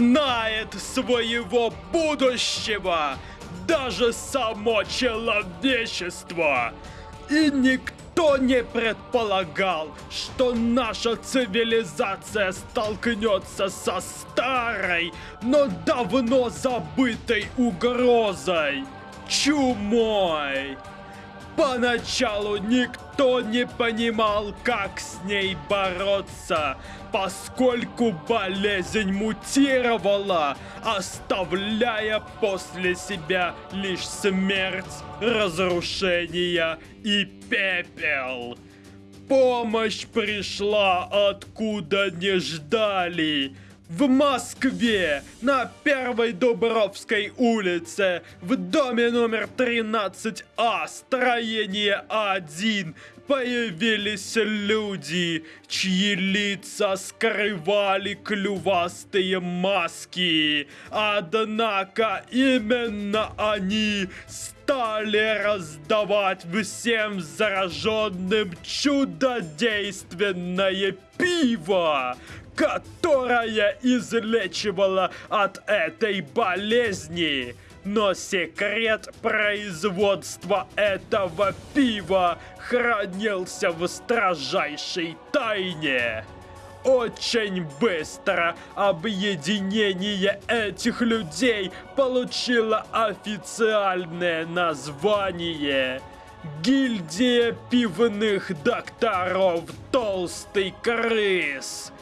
знает своего будущего, даже само человечество. И никто не предполагал, что наша цивилизация столкнется со старой, но давно забытой угрозой – чумой. Поначалу никто не понимал, как с ней бороться, поскольку болезнь мутировала, оставляя после себя лишь смерть, разрушение и пепел. Помощь пришла откуда не ждали – в Москве, на Первой Дубровской улице, в доме номер 13А, строение 1, появились люди, чьи лица скрывали клювастые маски. Однако именно они стали раздавать всем зараженным чудодейственное пиво, которая излечивала от этой болезни. Но секрет производства этого пива хранился в строжайшей тайне. Очень быстро объединение этих людей получило официальное название Гильдия пивных докторов Толстый Крыс.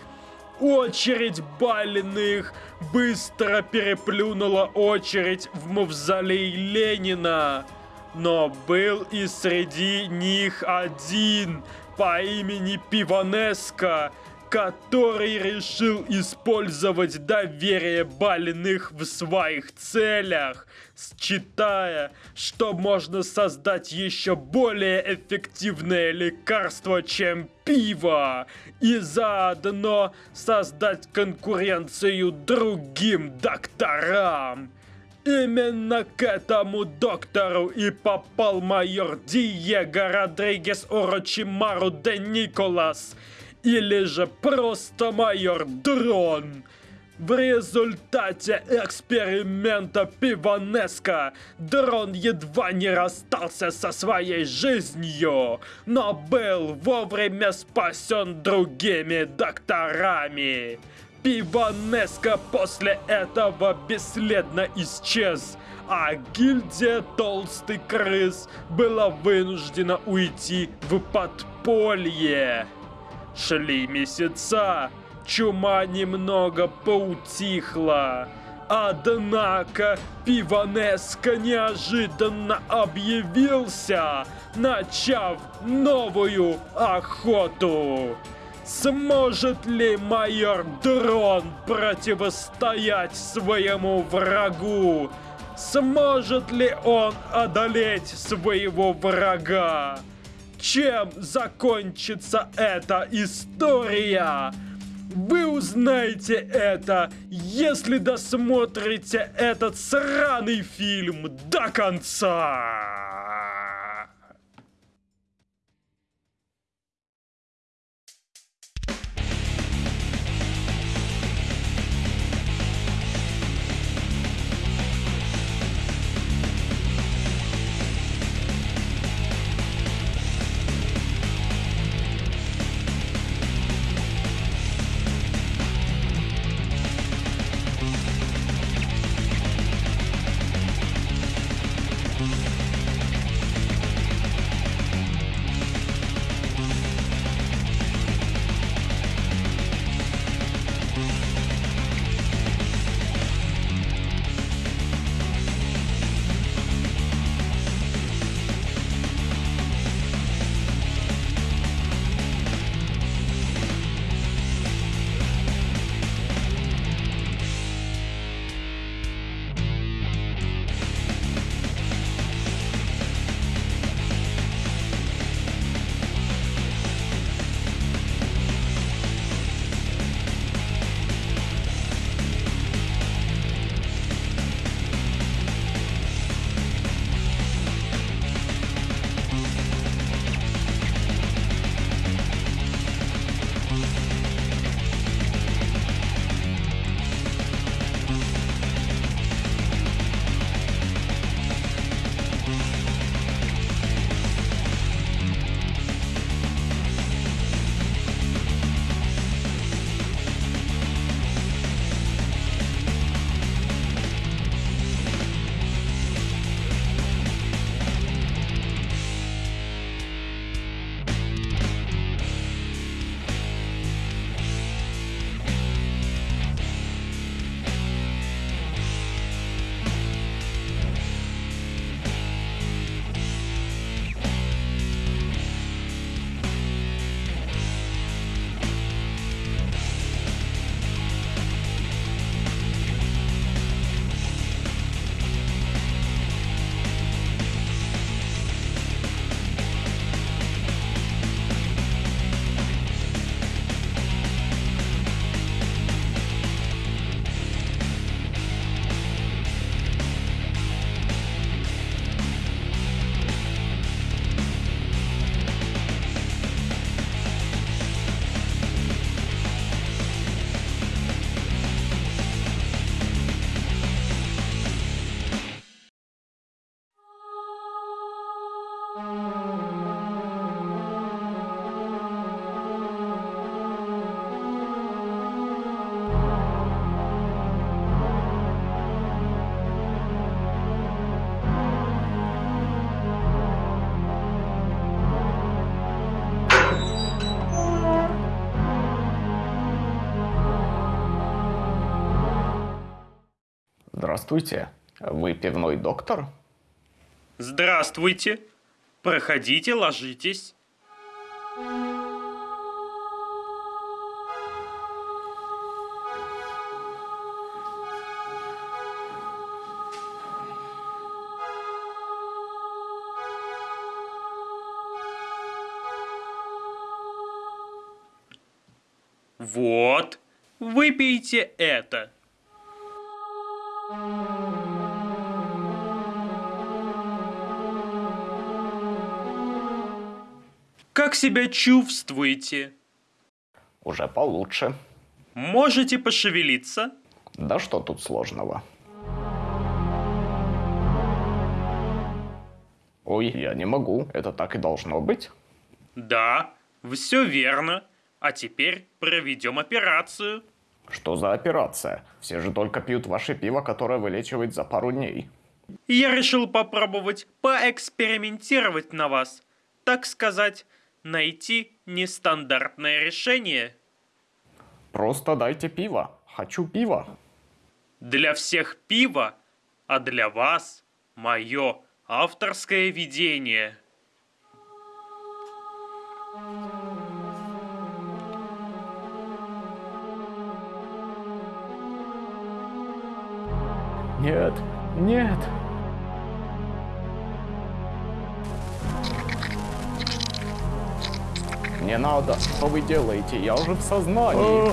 Очередь больных быстро переплюнула очередь в мавзолей Ленина. Но был и среди них один по имени Пиванеско, который решил использовать доверие больных в своих целях, считая, что можно создать еще более эффективное лекарство, чем пиво, и заодно создать конкуренцию другим докторам. Именно к этому доктору и попал майор Диего Родригес Орочимару де Николас – или же просто майор Дрон. В результате эксперимента Пиванеско Дрон едва не расстался со своей жизнью, но был вовремя спасен другими докторами. Пиванеско после этого бесследно исчез, а гильдия Толстый Крыс была вынуждена уйти в подполье. Шли месяца, чума немного поутихла. Однако Пиванеско неожиданно объявился, начав новую охоту. Сможет ли майор Дрон противостоять своему врагу? Сможет ли он одолеть своего врага? Чем закончится эта история? Вы узнаете это, если досмотрите этот сраный фильм до конца. Здравствуйте. Вы пивной доктор? Здравствуйте. Проходите, ложитесь. Вот, выпейте это. Как себя чувствуете? Уже получше. Можете пошевелиться? Да что тут сложного? Ой, я не могу, это так и должно быть. Да, все верно. А теперь проведем операцию. Что за операция? Все же только пьют ваше пиво, которое вылечивает за пару дней. Я решил попробовать поэкспериментировать на вас. Так сказать, найти нестандартное решение. Просто дайте пиво. Хочу пиво. Для всех пиво, а для вас мое авторское видение. Thank you. Нет, нет. Не надо, что вы делаете? Я уже в сознании.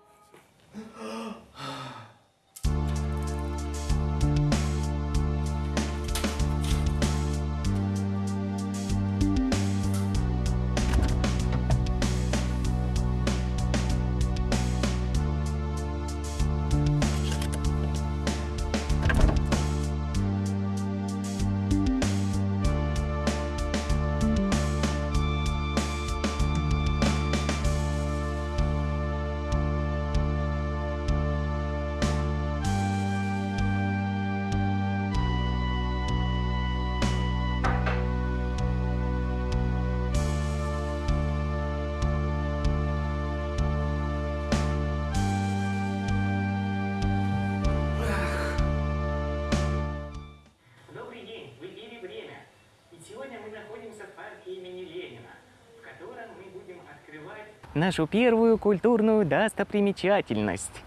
нашу первую культурную достопримечательность.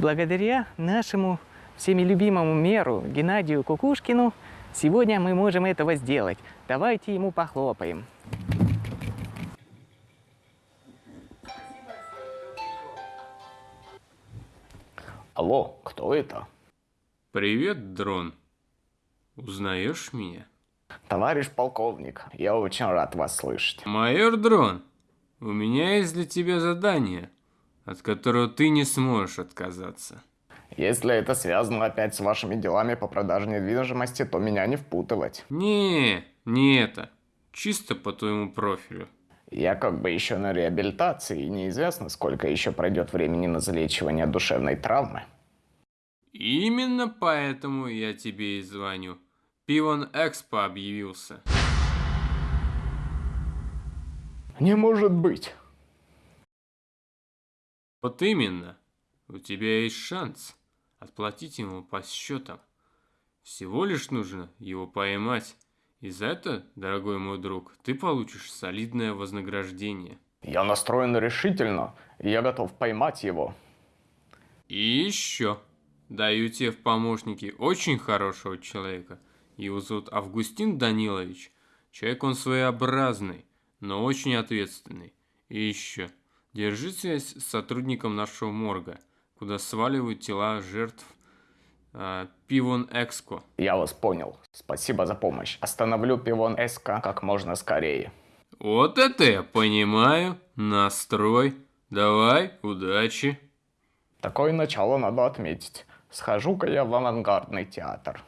Благодаря нашему всеми любимому меру Геннадию Кукушкину сегодня мы можем этого сделать. Давайте ему похлопаем. Алло, кто это? Привет, дрон. Узнаешь меня? Товарищ полковник, я очень рад вас слышать. Майор Дрон, у меня есть для тебя задание, от которого ты не сможешь отказаться. Если это связано опять с вашими делами по продаже недвижимости, то меня не впутывать. Не, не это. Чисто по твоему профилю. Я как бы еще на реабилитации, и неизвестно, сколько еще пройдет времени на залечивание душевной травмы. Именно поэтому я тебе и звоню. Пивон Экспо объявился. Не может быть. Вот именно. У тебя есть шанс отплатить ему по счетам. Всего лишь нужно его поймать. И за это, дорогой мой друг, ты получишь солидное вознаграждение. Я настроен решительно, и я готов поймать его. И еще. Даю тебе в помощники очень хорошего человека. Его зовут Августин Данилович. Человек он своеобразный но очень ответственный. И еще. Держи связь с сотрудником нашего морга, куда сваливают тела жертв э, Пивон Экско. Я вас понял. Спасибо за помощь. Остановлю Пивон Экско как можно скорее. Вот это я понимаю. Настрой. Давай, удачи. Такое начало надо отметить. Схожу-ка я в авангардный театр.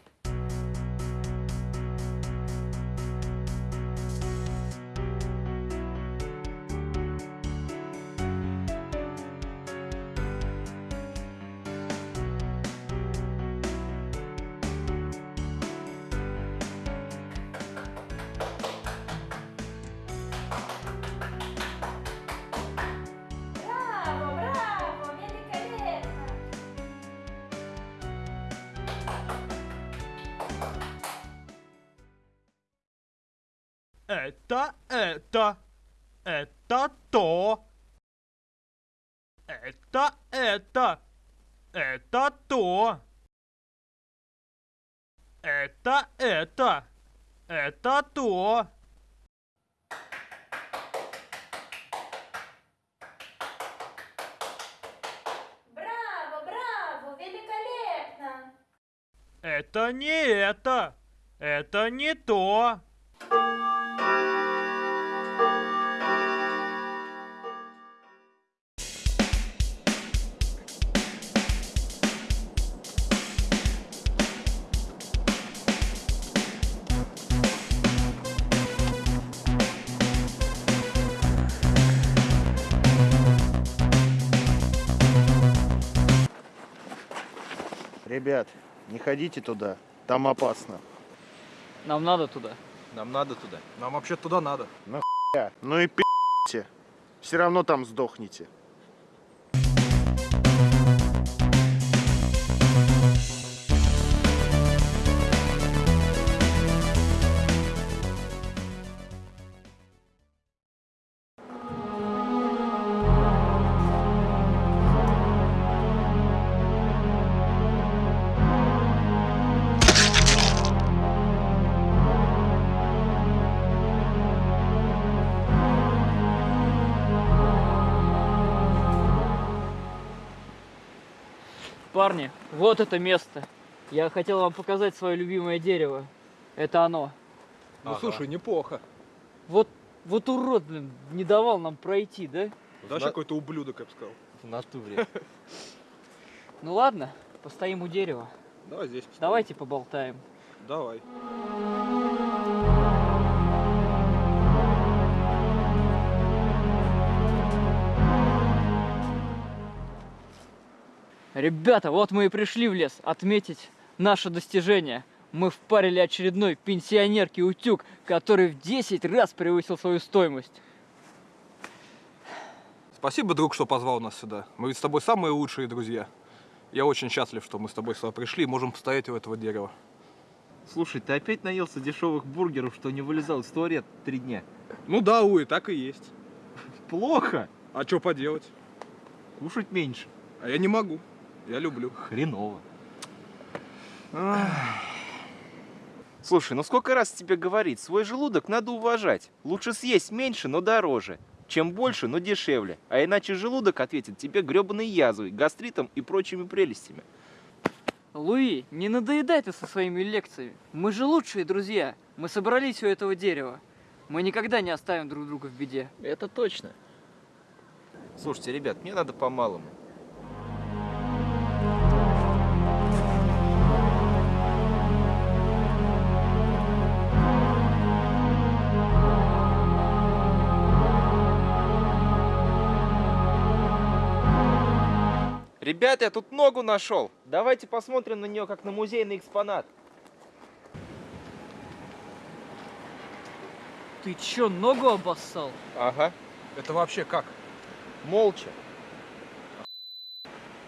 Это, это, то. Браво, браво, великолепно! Это не это. Это не то. Ребят, не ходите туда, там опасно. Нам надо туда. Нам надо туда. Нам вообще туда надо. Я, Ну и пи***те, все равно там сдохнете. Вот это место. Я хотел вам показать свое любимое дерево. Это оно. Ну слушай, неплохо. Вот, вот урод, блин, не давал нам пройти, да? Вообще какой-то ублюдок, я бы сказал. В натуре. Ну ладно, постоим у дерева. Давай здесь постоим. Давайте поболтаем. Давай. Ребята, вот мы и пришли в лес отметить наше достижение. Мы впарили очередной пенсионерке утюг, который в 10 раз превысил свою стоимость. Спасибо, друг, что позвал нас сюда. Мы ведь с тобой самые лучшие друзья. Я очень счастлив, что мы с тобой сюда пришли и можем постоять у этого дерева. Слушай, ты опять наелся дешевых бургеров, что не вылезал из туалета три дня? Ну да, Уи, так и есть. Плохо. А что поделать? Кушать меньше. А я не могу. Я люблю. Хреново. Слушай, ну сколько раз тебе говорить, свой желудок надо уважать. Лучше съесть меньше, но дороже. Чем больше, но дешевле. А иначе желудок ответит тебе гребаной язвой, гастритом и прочими прелестями. Луи, не надоедай ты со своими лекциями. Мы же лучшие друзья. Мы собрались у этого дерева. Мы никогда не оставим друг друга в беде. Это точно. Слушайте, ребят, мне надо по-малому. Ребята, я тут ногу нашел. Давайте посмотрим на нее как на музейный экспонат. Ты чё, ногу обоссал? Ага, Это вообще как? молча.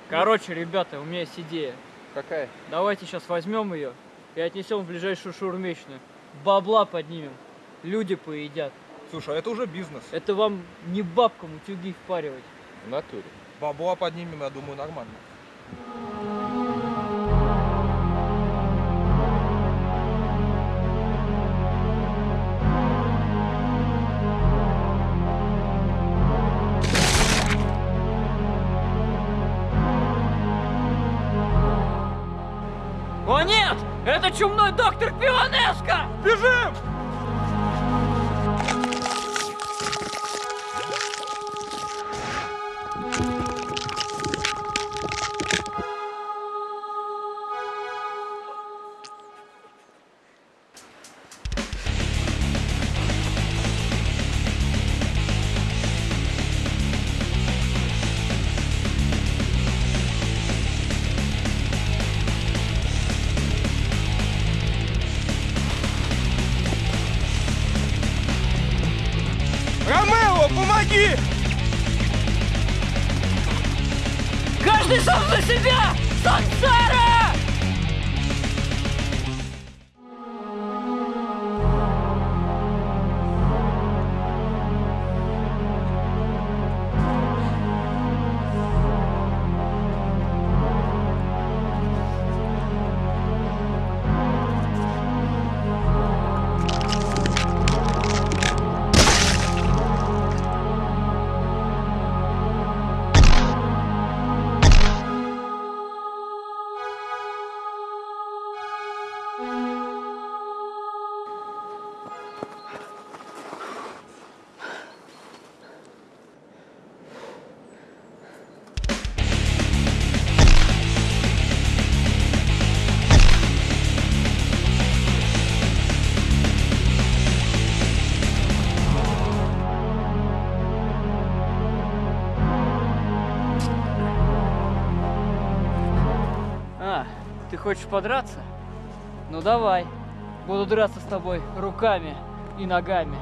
Короче, ребята, у меня есть идея. Какая? Давайте сейчас возьмем ее и отнесем в ближайшую шаурмечную. Бабла поднимем. Люди поедят. Слушай, а это уже бизнес. Это вам не бабкам утюги впаривать. В натуре. Бабла поднимем, я думаю, нормально. О нет! Это чумной доктор Пиванеско! Бежим! Хочешь подраться? Ну давай. Буду драться с тобой руками и ногами.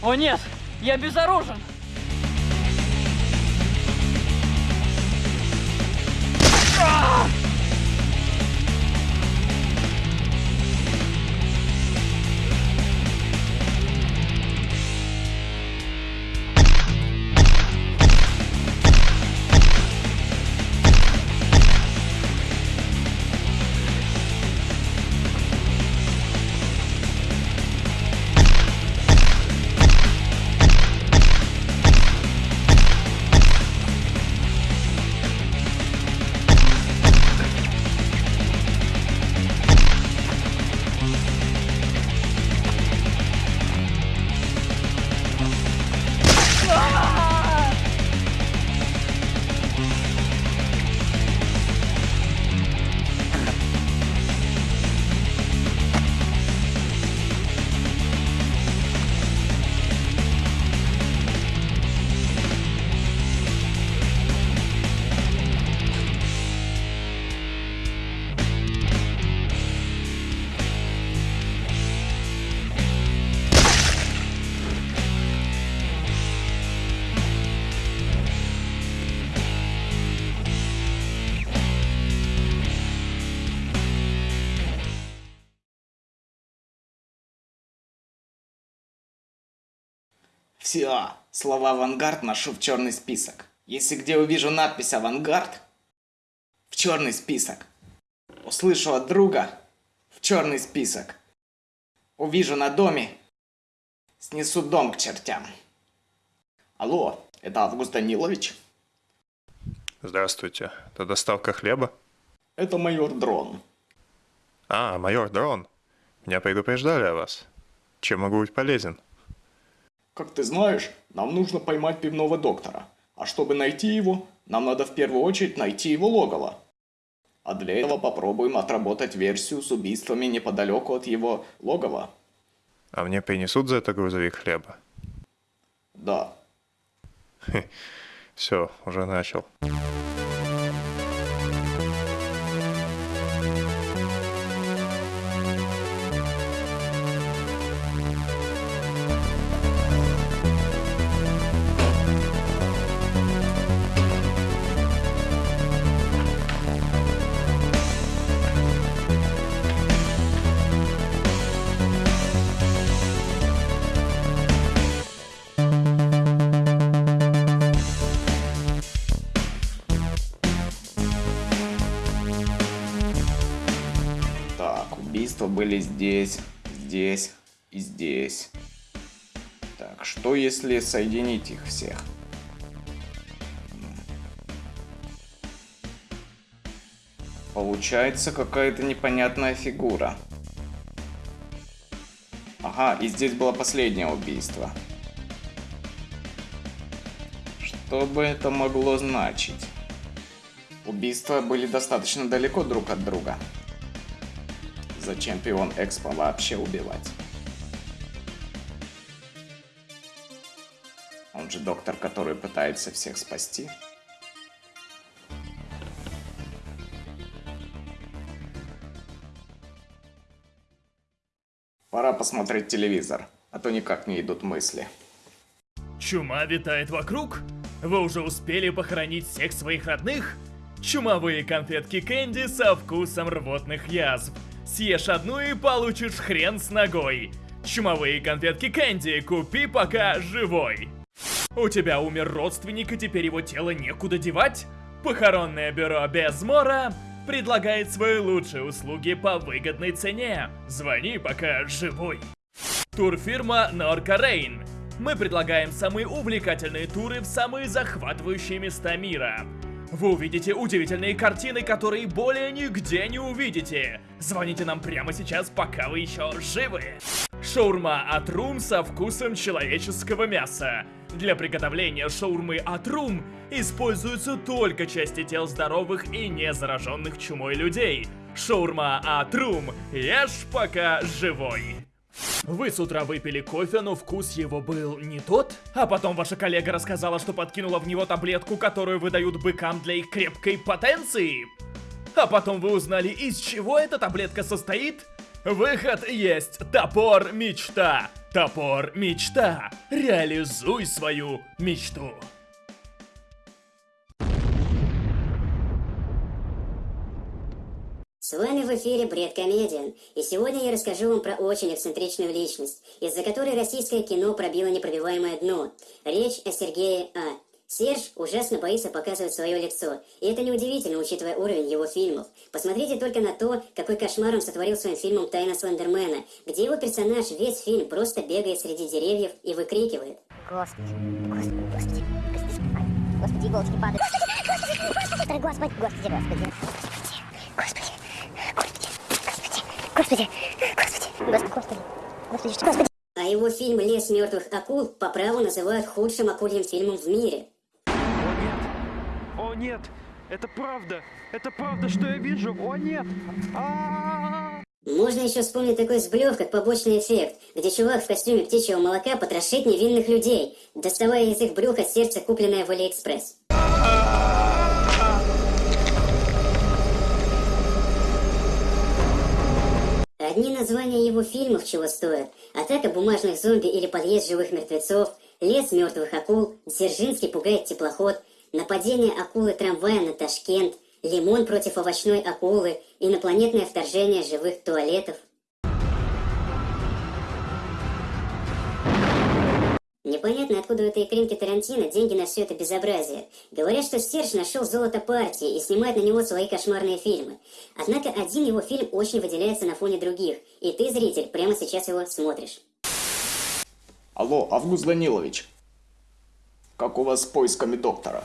О нет, я безоружен. Все, слова «авангард» ношу в черный список. Если где увижу надпись «авангард», в черный список. Услышу от друга, в черный список. Увижу на доме, снесу дом к чертям. Алло, это Август Данилович? Здравствуйте. Это доставка хлеба? Это майор Дрон. А, майор Дрон. Меня предупреждали о вас. Чем могу быть полезен? Как ты знаешь, нам нужно поймать пивного доктора. А чтобы найти его, нам надо в первую очередь найти его логово. А для этого попробуем отработать версию с убийствами неподалеку от его логова. А мне принесут за это грузовик хлеба? Да. Все, уже начал. Если соединить их всех? Получается какая-то непонятная фигура. Ага, и здесь было последнее убийство. Что бы это могло значить? Убийства были достаточно далеко друг от друга. Зачем пион Экспо вообще убивать? Он же доктор, который пытается всех спасти. Пора посмотреть телевизор, а то никак не идут мысли. Чума витает вокруг? Вы уже успели похоронить всех своих родных? Чумовые конфетки Кэнди со вкусом рвотных язв. Съешь одну и получишь хрен с ногой. Чумовые конфетки Кэнди купи пока живой. У тебя умер родственник и теперь его тело некуда девать? Похоронное бюро Безмора предлагает свои лучшие услуги по выгодной цене. Звони пока живой. Турфирма Норка Рейн. Мы предлагаем самые увлекательные туры в самые захватывающие места мира. Вы увидите удивительные картины, которые более нигде не увидите. Звоните нам прямо сейчас, пока вы еще живы. Шаурма от Рум со вкусом человеческого мяса. Для приготовления шаурмы от Рум используются только части тел здоровых и не зараженных чумой людей. Шаурма от Рум. Ешь пока живой. Вы с утра выпили кофе, но вкус его был не тот? А потом ваша коллега рассказала, что подкинула в него таблетку, которую выдают быкам для их крепкой потенции? А потом вы узнали, из чего эта таблетка состоит? Выход есть. Топор мечта. Топор мечта. Реализуй свою мечту. С вами в эфире Бред Комедиан, и сегодня я расскажу вам про очень эксцентричную личность, из-за которой российское кино пробило непробиваемое дно. Речь о Сергее А. Серж ужасно боится показывать свое лицо, и это неудивительно, учитывая уровень его фильмов. Посмотрите только на то, какой кошмар он сотворил своим фильмом «Тайна Слендермена», где его персонаж весь фильм просто бегает среди деревьев и выкрикивает. Господи, господи, господи, господи, господи, иголочки падают. Господи, господи, господи, господи, господи, господи, господи, господи, господи, господи, что, господи. А его фильм «Лес мертвых акул» по праву называют худшим акульим фильмом в мире. О нет, это правда, это правда, что я вижу, о нет! Можно еще вспомнить такой сблев, как побочный эффект, где чувак в костюме птичьего молока потрошит невинных людей, доставая из их брюха сердце, купленное в Алиэкспресс. Одни названия его фильмов чего стоят. Атака бумажных зомби или подъезд живых мертвецов, лес мертвых акул, Дзержинский пугает теплоход, нападение акулы трамвая на Ташкент, лимон против овощной акулы, инопланетное вторжение живых туалетов. Непонятно, откуда у этой икринки Тарантино деньги на все это безобразие. Говорят, что Серж нашел золото партии и снимает на него свои кошмарные фильмы. Однако один его фильм очень выделяется на фоне других, и ты, зритель, прямо сейчас его смотришь. Алло, Август Данилович. Как у вас с поисками доктора?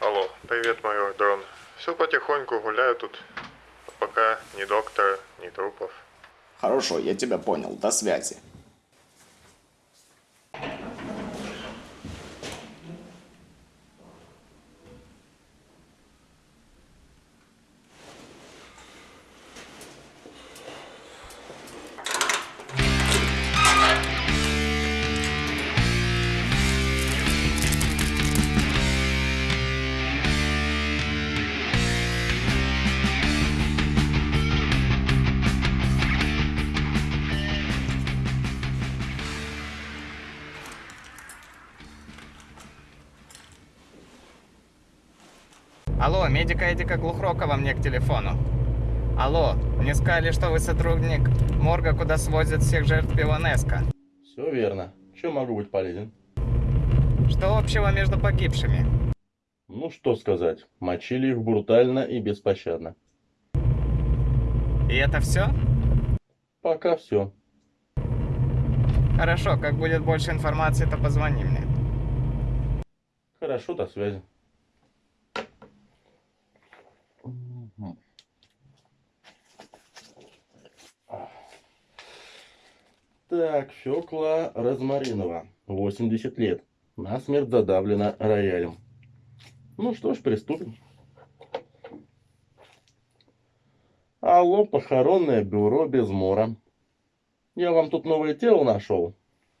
Алло, привет, майор Дрон. Все потихоньку гуляю тут. Пока ни доктора, ни трупов. Хорошо, я тебя понял. До связи. Алло, медика Эдика Глухрокова мне к телефону. Алло, мне сказали, что вы сотрудник морга, куда свозят всех жертв Пилонеско. Все верно. Чем могу быть полезен? Что общего между погибшими? Ну что сказать, мочили их брутально и беспощадно. И это все? Пока все. Хорошо, как будет больше информации, то позвони мне. Хорошо, до связи. Так, Фёкла Розмаринова, 80 лет. Насмерть задавлена роялем. Ну что ж, приступим. Алло, похоронное бюро без мора. Я вам тут новое тело нашел.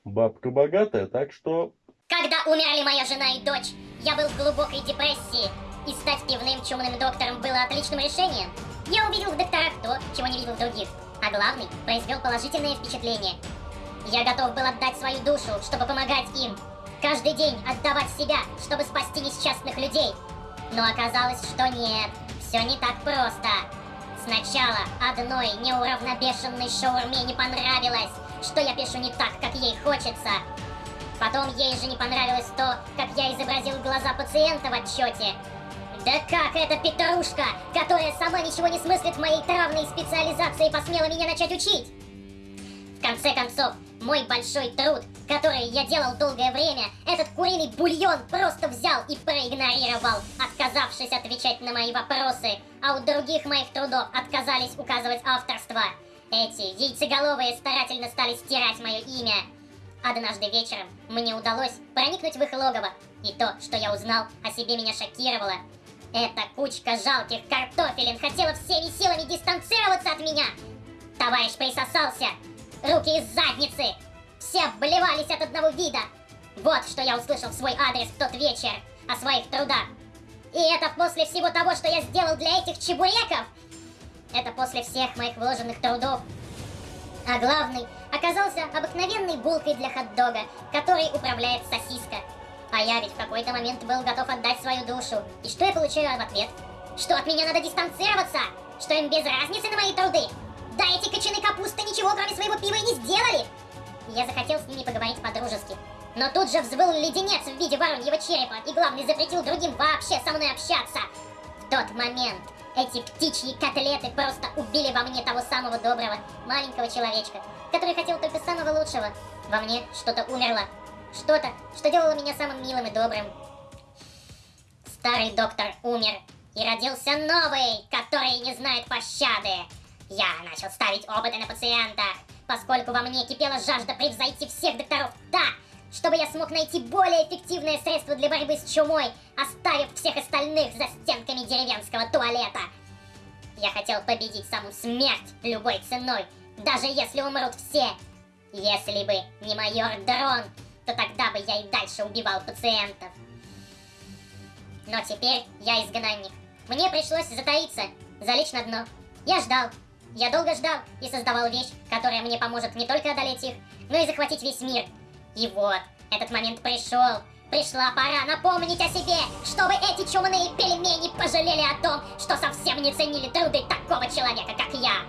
Бабка богатая, так что Когда умерли моя жена и дочь, я был в глубокой депрессии, и стать пивным чумным доктором было отличным решением. Я увидел в докторах то, чего не видел в других, а главный, произвел положительное впечатление. Я готов был отдать свою душу, чтобы помогать им. Каждый день отдавать себя, чтобы спасти несчастных людей. Но оказалось, что нет, все не так просто. Сначала одной неуравнобешенной шаурме не понравилось, что я пишу не так, как ей хочется. Потом ей же не понравилось то, как я изобразил глаза пациента в отчете. Да как эта петрушка, которая сама ничего не смыслит в моей травной специализации, посмела меня начать учить? В конце концов, мой большой труд, который я делал долгое время, этот куриный бульон просто взял и проигнорировал, отказавшись отвечать на мои вопросы, а у других моих трудов отказались указывать авторство. Эти яйцеголовые старательно стали стирать мое имя. Однажды вечером мне удалось проникнуть в их логово, и то, что я узнал о себе, меня шокировало. Эта кучка жалких картофелин хотела всеми силами дистанцироваться от меня. Товарищ присосался, руки из задницы. Все обливались от одного вида. Вот что я услышал в свой адрес в тот вечер о своих трудах. И это после всего того, что я сделал для этих чебуреков. Это после всех моих вложенных трудов. А главный оказался обыкновенной булкой для хот-дога, который управляет сосиска. А ведь в какой-то момент был готов отдать свою душу. И что я получаю в ответ? Что от меня надо дистанцироваться? Что им без разницы на мои труды? Да эти кочаны капусты ничего кроме своего пива и не сделали! Я захотел с ними поговорить по-дружески. Но тут же взвыл леденец в виде вороньего черепа, и главный запретил другим вообще со мной общаться. В тот момент эти птичьи котлеты просто убили во мне того самого доброго, маленького человечка, который хотел только самого лучшего. Во мне что-то умерло. Что-то, что делало меня самым милым и добрым. Старый доктор умер, и родился новый, который не знает пощады. Я начал ставить опыты на пациентах, поскольку во мне кипела жажда превзойти всех докторов так, чтобы я смог найти более эффективное средство для борьбы с чумой, оставив всех остальных за стенками деревенского туалета. Я хотел победить саму смерть любой ценой, даже если умрут все. Если бы не майор Дрон, то тогда бы я и дальше убивал пациентов. Но теперь я изгнанник. Мне пришлось затаиться, залечь на дно. Я ждал. Я долго ждал и создавал вещь, которая мне поможет не только одолеть их, но и захватить весь мир. И вот, этот момент пришел. Пришла пора напомнить о себе, чтобы эти чумные пельмени пожалели о том, что совсем не ценили труды такого человека, как я.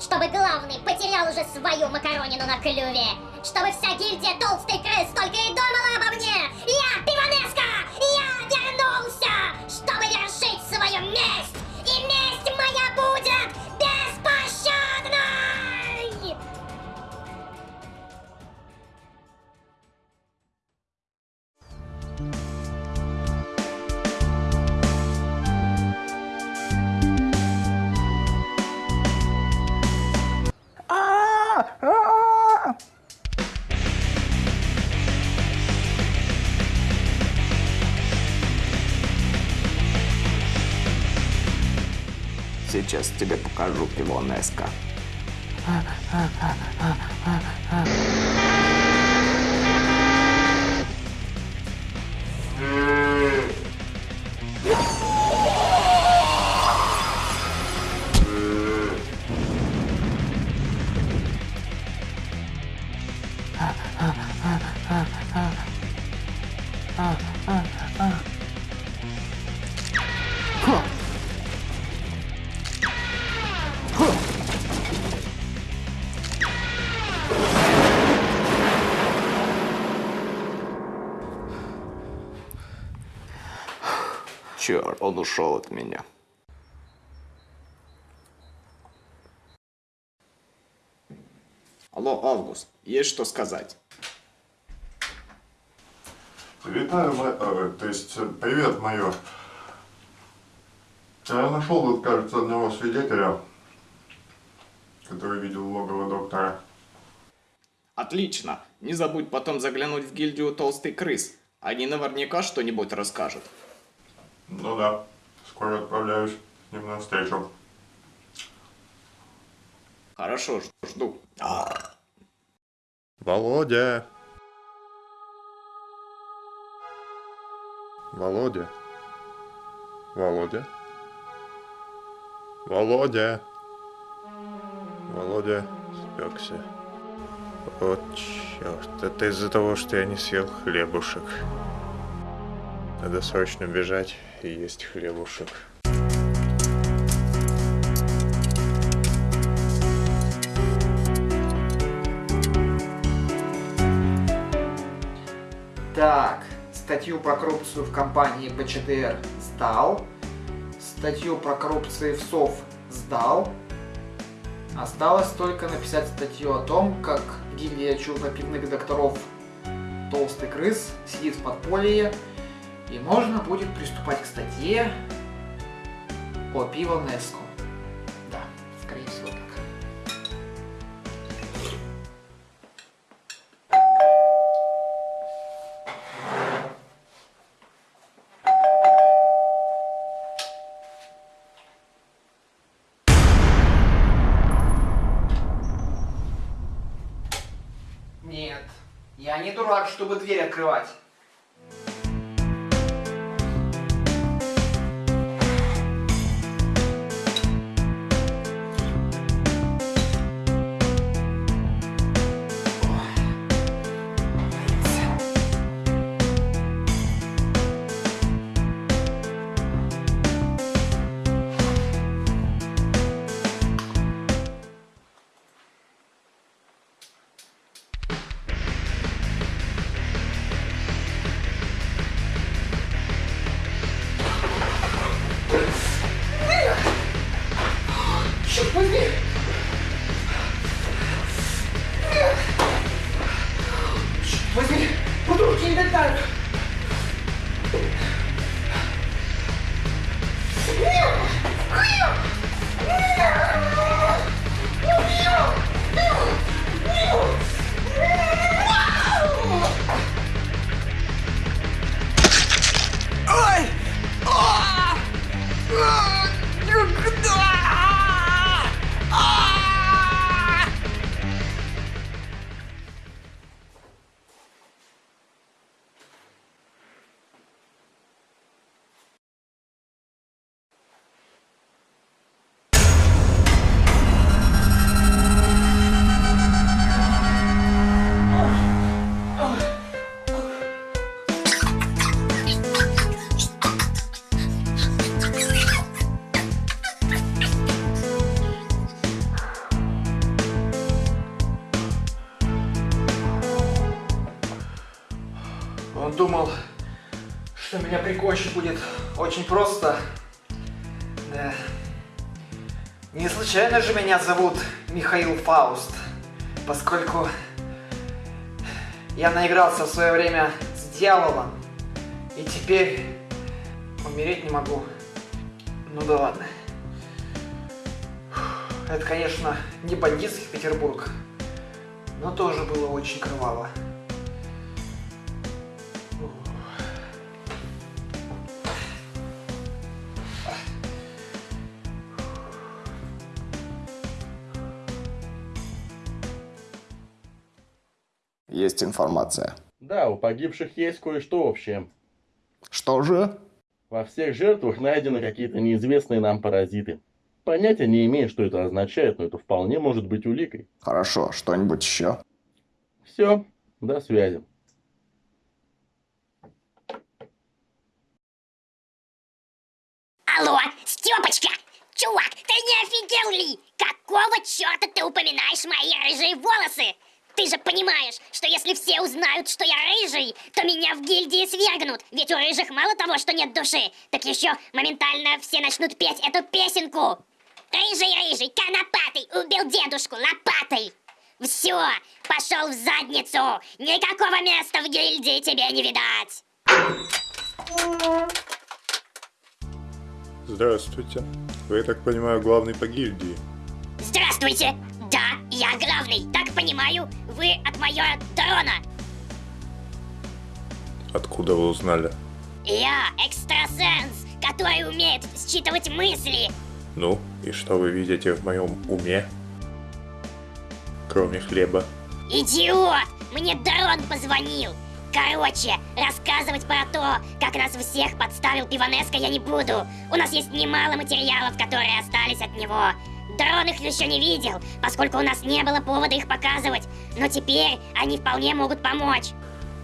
Чтобы главный потерял уже свою макаронину на клюве. Чтобы вся гильдия толстой крыс только и думала обо мне. Я Пиванеска! Я вернулся, чтобы вершить свою месть Сейчас тебе покажу Пивонеска. Он ушел от меня. Алло, Август, есть что сказать? Витаю, э, то есть, э, привет, майор. Я нашел тут, кажется, одного свидетеля, который видел логово доктора. Отлично. Не забудь потом заглянуть в гильдию толстый крыс. Они наверняка что-нибудь расскажут. Ну да, скоро отправляюсь с ним на встречу. Хорошо, жду. жду. Володя. Володя? Володя? Володя? Володя спекся. Вот черт, это из-за того, что я не съел хлебушек. Надо срочно бежать и есть хлебушек. Так, статью про коррупцию в компании БЧТР сдал. Статью про коррупцию в СОВ сдал. Осталось только написать статью о том, как гильдия чернопивных докторов Толстый крыс сидит в подполье, и можно будет приступать к статье о пиво Неско. Да, скорее всего так. Нет, я не дурак, чтобы дверь открывать. Прикончить будет очень просто. Да. Не случайно же меня зовут Михаил Фауст, поскольку я наигрался в свое время с дьяволом, и теперь умереть не могу. Ну да ладно. Это, конечно, не бандитский Петербург, но тоже было очень кроваво. Есть информация. Да, у погибших есть кое-что общее. Что же? Во всех жертвах найдены какие-то неизвестные нам паразиты. Понятия не имею, что это означает, но это вполне может быть уликой. Хорошо, что-нибудь еще? Все, до связи. Алло, Степочка! Чувак, ты не офигел ли? Какого черта ты упоминаешь мои рыжие волосы? Ты же понимаешь, что если все узнают, что я рыжий, то меня в гильдии свергнут. Ведь у рыжих мало того, что нет души, так еще моментально все начнут петь эту песенку. Рыжий-рыжий, конопатый, убил дедушку лопатой. Все, пошел в задницу. Никакого места в гильдии тебе не видать. Здравствуйте. Вы, я так понимаю, главный по гильдии. Здравствуйте. Я главный. Так понимаю, вы от майора Дрона. Откуда вы узнали? Я экстрасенс, который умеет считывать мысли. Ну, и что вы видите в моем уме? Кроме хлеба. Идиот! Мне Дрон позвонил. Короче, рассказывать про то, как нас всех подставил Пиванеско я не буду. У нас есть немало материалов, которые остались от него. Дрон их еще не видел, поскольку у нас не было повода их показывать. Но теперь они вполне могут помочь.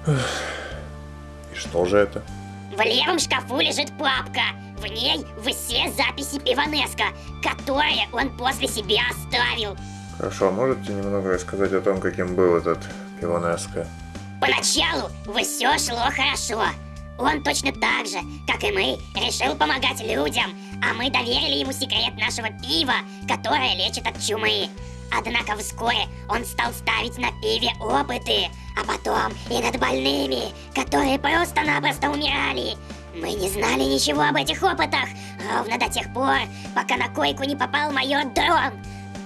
И что же это? В левом шкафу лежит папка. В ней все записи Пиванеско, которые он после себя оставил. Хорошо, а можете немного рассказать о том, каким был этот Пивонеско? Поначалу все шло хорошо. Он точно так же, как и мы, решил помогать людям, а мы доверили ему секрет нашего пива, которое лечит от чумы. Однако вскоре он стал ставить на пиве опыты, а потом и над больными, которые просто-напросто умирали. Мы не знали ничего об этих опытах, ровно до тех пор, пока на койку не попал майор Дрон.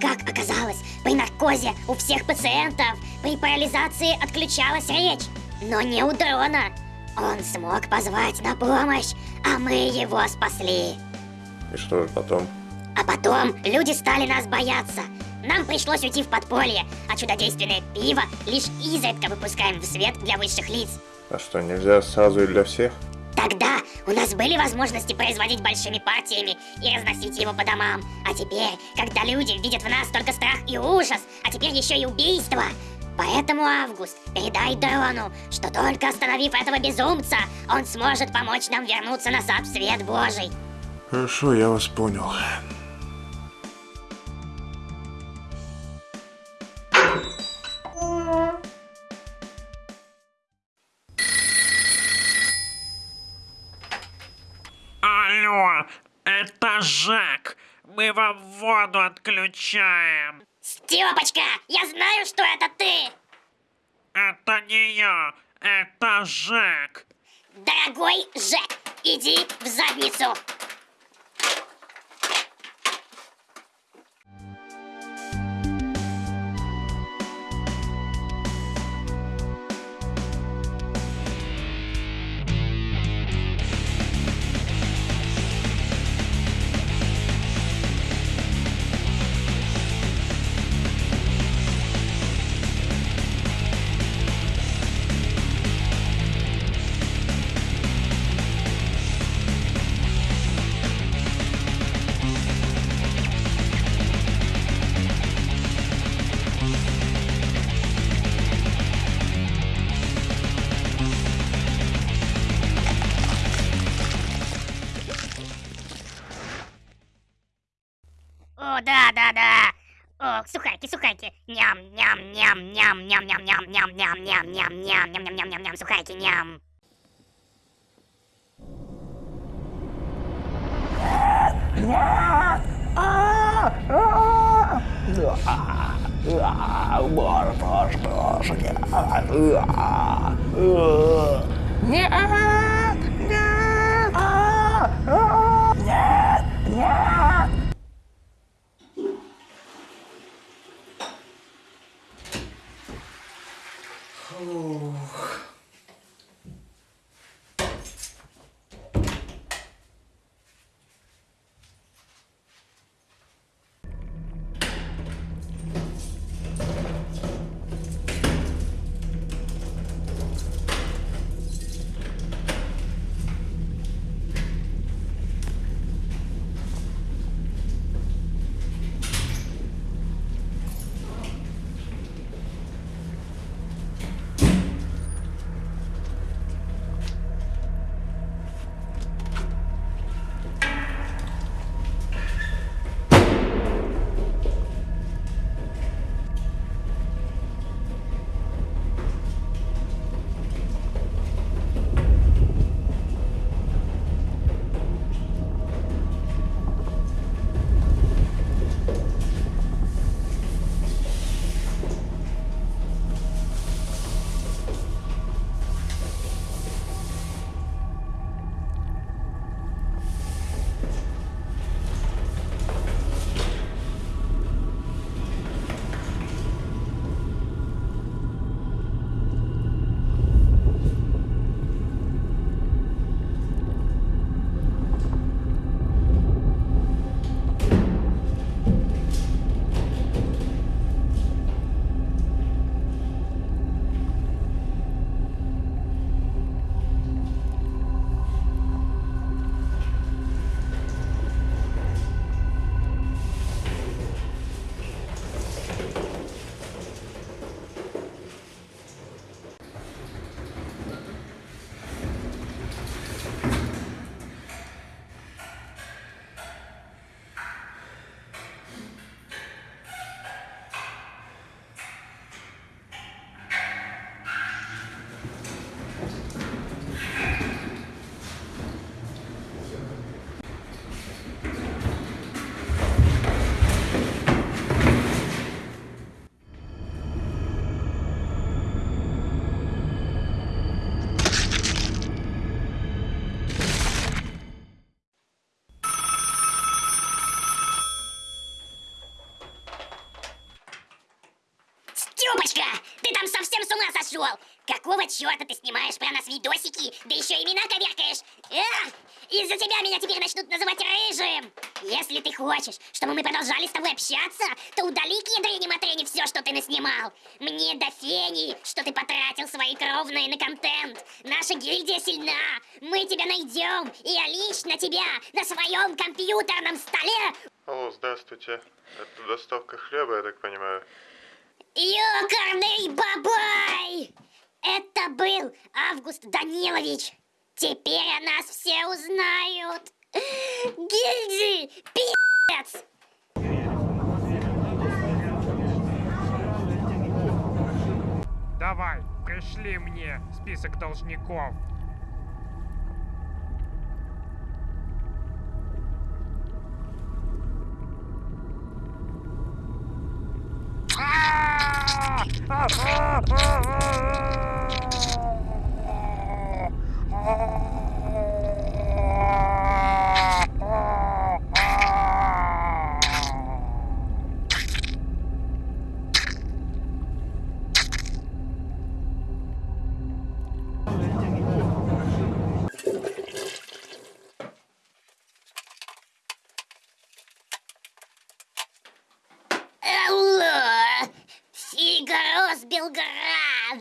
Как оказалось, при наркозе у всех пациентов при парализации отключалась речь, но не у Дрона. Он смог позвать на помощь, а мы его спасли. И что же потом? А потом люди стали нас бояться. Нам пришлось уйти в подполье, а чудодейственное пиво лишь изредка выпускаем в свет для высших лиц. А что, нельзя сразу и для всех? Тогда у нас были возможности производить большими партиями и разносить его по домам. А теперь, когда люди видят в нас только страх и ужас, а теперь еще и убийство. Поэтому, Август, передай Дрону, что только остановив этого безумца, он сможет помочь нам вернуться назад в свет Божий. Хорошо, я вас понял. Алло, это Жак. Мы вам воду отключаем. Степочка, я знаю, что это ты! Это не я, это Жак. Дорогой Жек, иди в задницу! О, сухарики, сухарики! Ням, ням, ням, ням, ням, ням, ням, ням, ням, ням, ням, ням, ням, ням, ням, ням, ням, сухарики, ням. Нет! Нет! Нет! Нет! 아우. Сошел? Какого черта ты снимаешь про нас видосики, да еще имена коверкаешь? Из-за тебя меня теперь начнут называть рыжим. Если ты хочешь, чтобы мы продолжали с тобой общаться, то удали к матрени все, что ты наснимал. Мне до фени, что ты потратил свои кровные на контент. Наша гильдия сильна. Мы тебя найдем, и я лично тебя на своем компьютерном столе Алло, здравствуйте. Это доставка хлеба, я так понимаю. Ёкарный бабай! Это был Август Данилович. Теперь о нас все узнают. Гильдии, пи***ц! Давай, пришли мне список должников. Алло!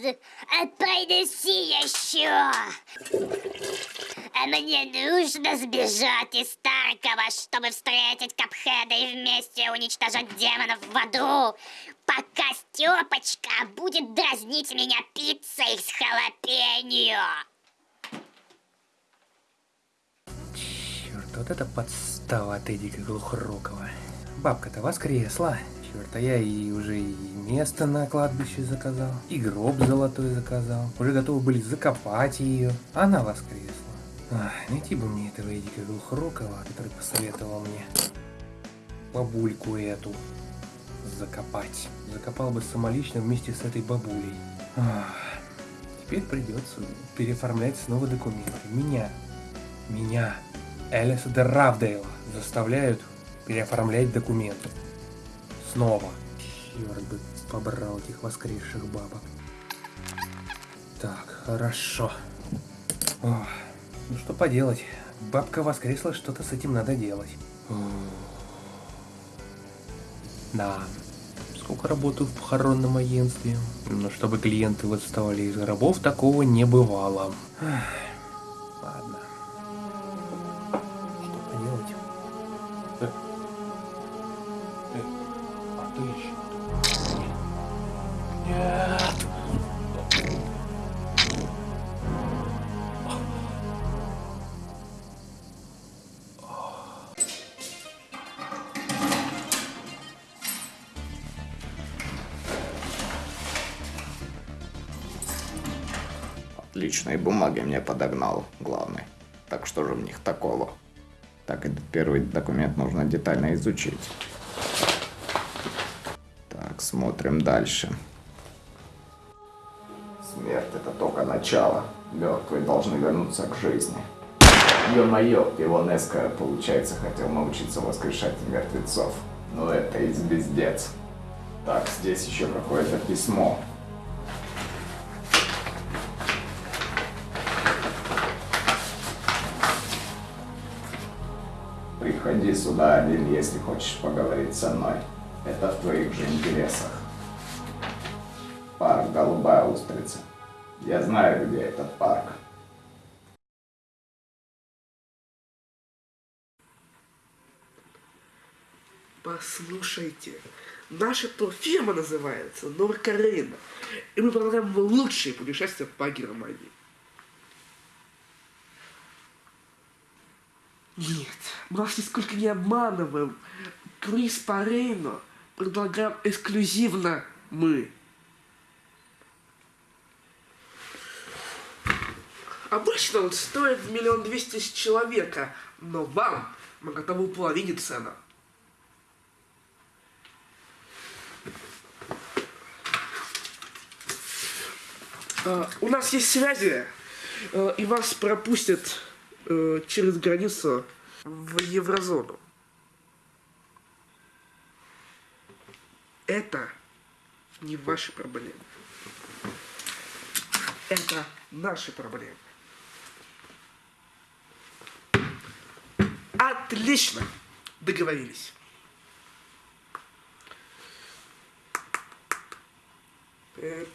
Белград! А Принеси еще! Мне нужно сбежать из Таркова, чтобы встретить Капхеда и вместе уничтожать демонов в аду, пока Степочка будет дразнить меня пиццей с халапеньо. Черт, вот это подстава от Эдика Глухорукова. Бабка-то воскресла. Черт, а я и уже и место на кладбище заказал, и гроб золотой заказал. Уже готовы были закопать ее. Она воскресла. Ах, найти бы мне этого Эдика Глухорукова, который посоветовал мне бабульку эту закопать. Закопал бы самолично вместе с этой бабулей. Ах, теперь придется переоформлять снова документы. Меня, меня, Элиса де Равдейла заставляют переоформлять документы. Снова. Черт бы побрал этих воскресших бабок. Так, хорошо. Ох, ну что поделать. Бабка воскресла, что-то с этим надо делать. Да. Сколько работаю в похоронном агентстве. Но чтобы клиенты восставали из гробов, такого не бывало. Ах, бумаги мне подогнал главный. Так что же в них такого? Так, этот первый документ нужно детально изучить. Так, смотрим дальше. Смерть это только начало. Мертвые должны вернуться к жизни. Ё-моё, Пилонеско, получается, хотел научиться воскрешать мертвецов. Но это и звездец. Так, здесь еще какое-то письмо. Один, если хочешь поговорить со мной. Это в твоих же интересах. Парк Голубая Устрица. Я знаю, где этот парк. Послушайте, наша то фирма называется Норкарена, и мы предлагаем лучшие путешествия по Германии. Нет, мы вас нисколько не обманываем. Круиз по Рейну предлагаем эксклюзивно мы. Обычно он стоит миллион двести тысяч человека, но вам мы готовы половине цена. А, У нас есть связи, э, и вас пропустят э, через границу в еврозону. Это не ваши проблемы. Это наши проблемы. Отлично. Договорились. Э,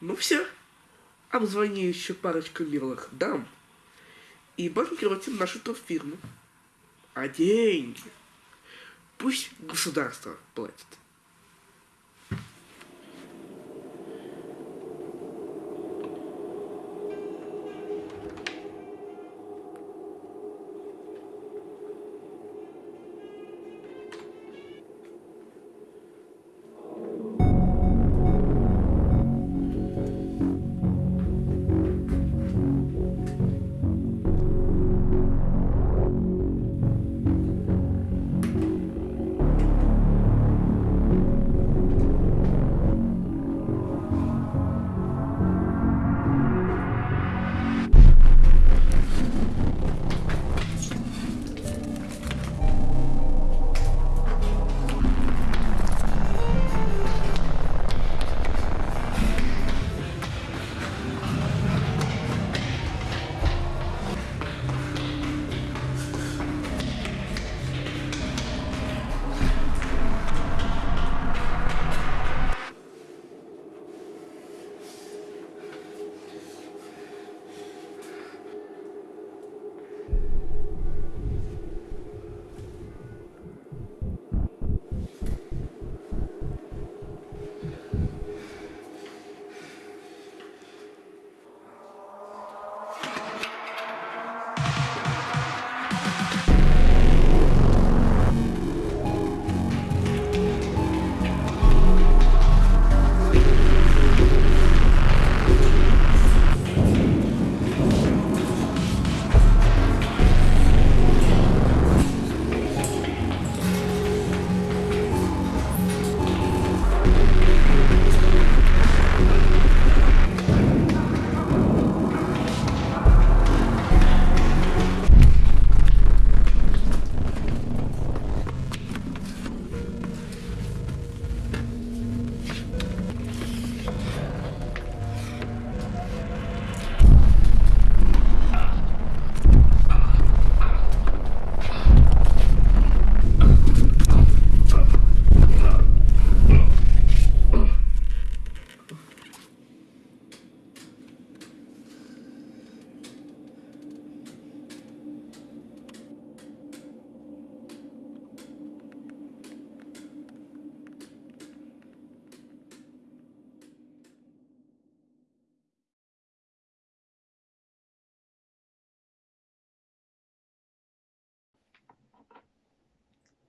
Ну все. Обзвони еще парочку милых дам и банкротим нашу турфирму. А деньги пусть государство платит.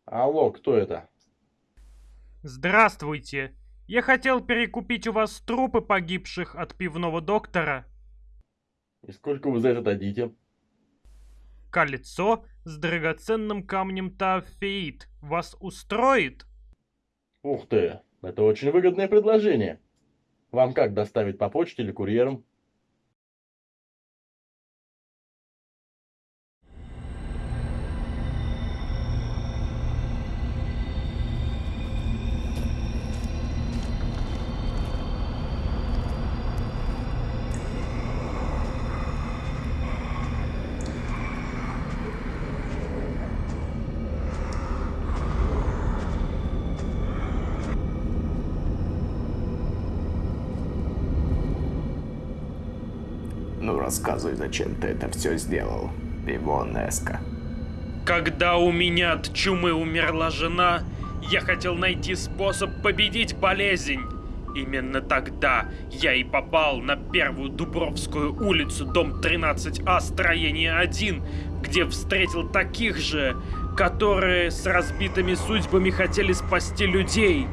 Алло, кто это? Здравствуйте. Я хотел перекупить у вас трупы погибших от пивного доктора. И сколько вы за это дадите? Кольцо с драгоценным камнем Тафеид вас устроит? Ух ты, это очень выгодное предложение. Вам как доставить по почте или курьером? Рассказывай, зачем ты это все сделал, Пивонеско. Когда у меня от чумы умерла жена, я хотел найти способ победить болезнь. Именно тогда я и попал на первую Дубровскую улицу, дом 13А, строение 1, где встретил таких же, которые с разбитыми судьбами хотели спасти людей.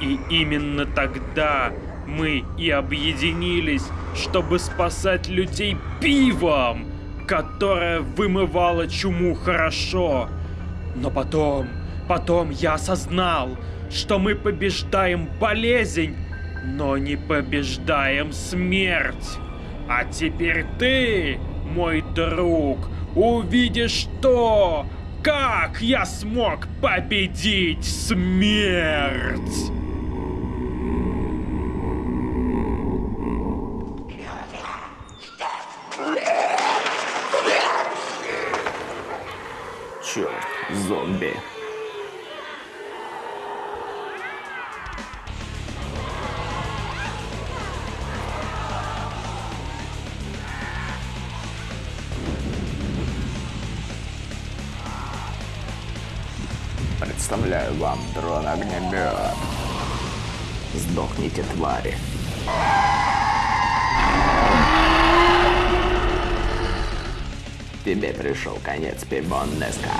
И именно тогда мы и объединились, чтобы спасать людей пивом, которое вымывало чуму хорошо. Но потом, потом я осознал, что мы побеждаем болезнь, но не побеждаем смерть. А теперь ты, мой друг, увидишь то, как я смог победить смерть. Зомби. Представляю вам дрон-огнемет. Сдохните, твари. Тебе пришел конец, Пибоннеска.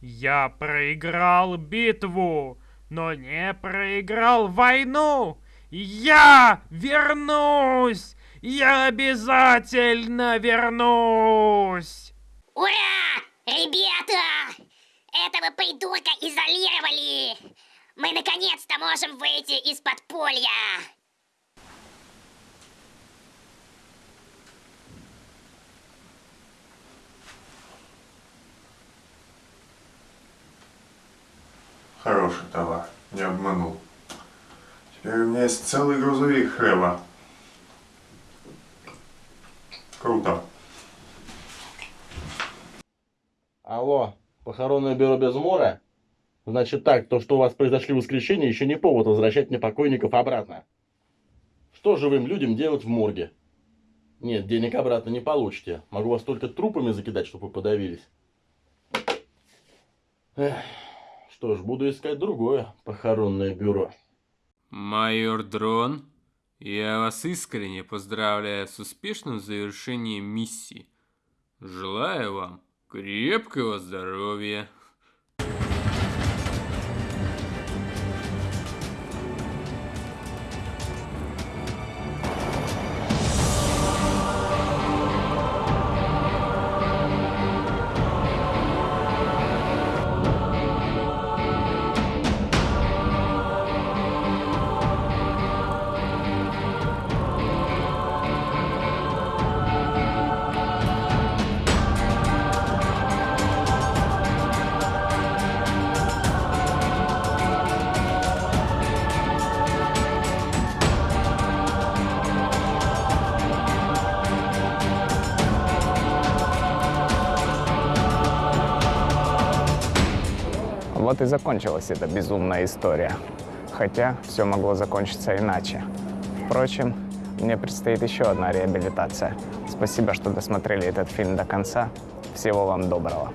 Я проиграл битву, но не проиграл войну. Я вернусь! Я обязательно вернусь! Ура! Ребята! Этого придурка изолировали! Мы наконец-то можем выйти из подполья! Хороший товар, не обманул. Теперь у меня есть целый грузовик хлеба. Круто. Алло, похоронное бюро без мора? Значит так, то, что у вас произошли воскрешения, еще не повод возвращать мне покойников обратно. Что живым людям делать в морге? Нет, денег обратно не получите. Могу вас только трупами закидать, чтобы вы подавились. Эх, что ж, буду искать другое похоронное бюро. Майор Дрон, я вас искренне поздравляю с успешным завершением миссии. Желаю вам крепкого здоровья. Закончилась эта безумная история. Хотя все могло закончиться иначе. Впрочем, мне предстоит еще одна реабилитация. Спасибо, что досмотрели этот фильм до конца. Всего вам доброго.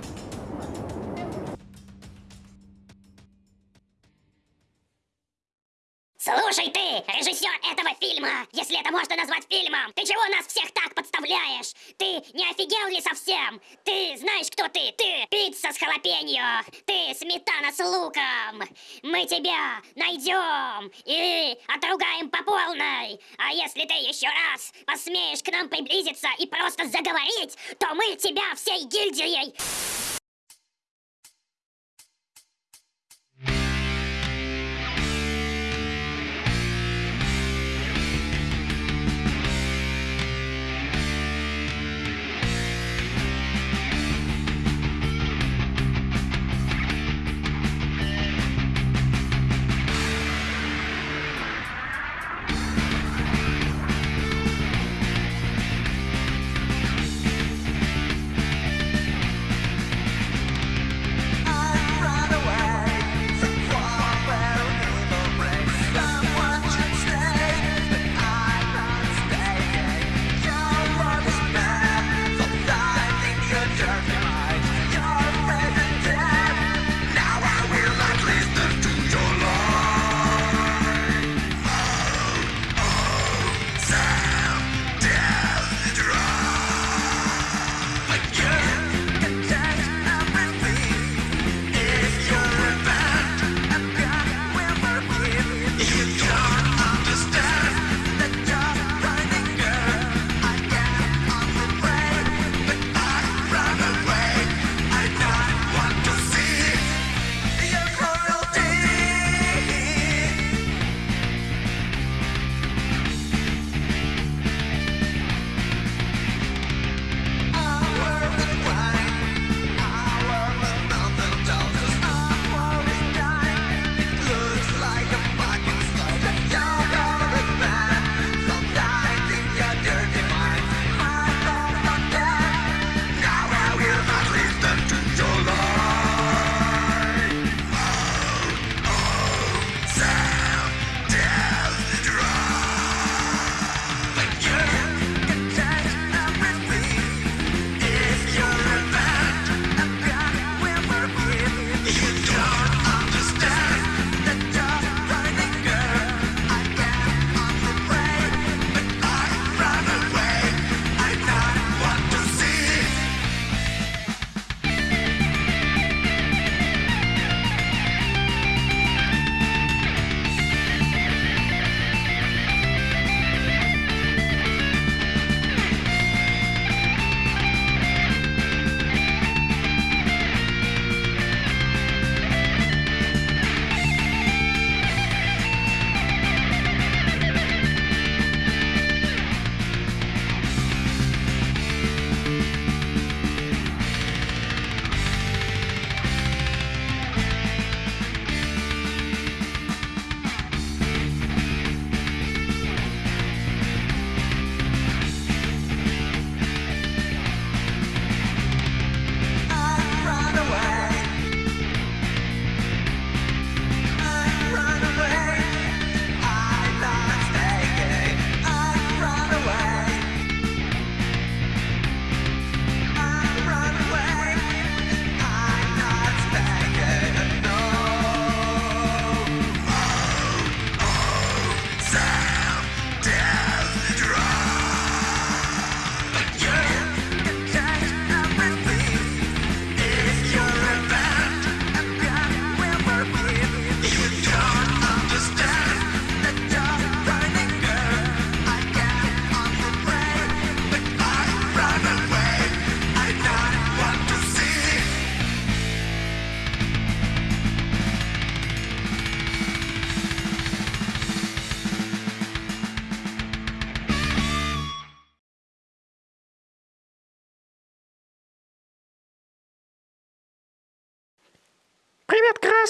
Если ты еще раз посмеешь к нам приблизиться и просто заговорить, то мы тебя всей гильдией...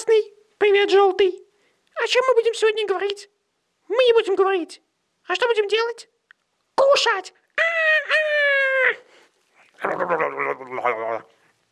красный. Привет, желтый. О чем мы будем сегодня говорить? Мы не будем говорить. А что будем делать? Кушать. А-а-а!